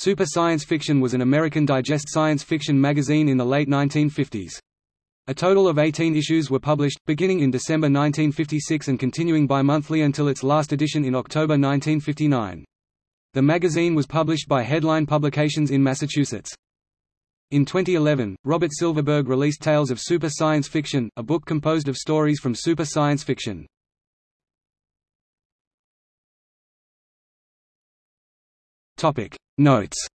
Super Science Fiction was an American digest science fiction magazine in the late 1950s. A total of 18 issues were published, beginning in December 1956 and continuing bi-monthly until its last edition in October 1959. The magazine was published by Headline Publications in Massachusetts. In 2011, Robert Silverberg released Tales of Super Science Fiction, a book composed of stories from super science fiction. Topic Notes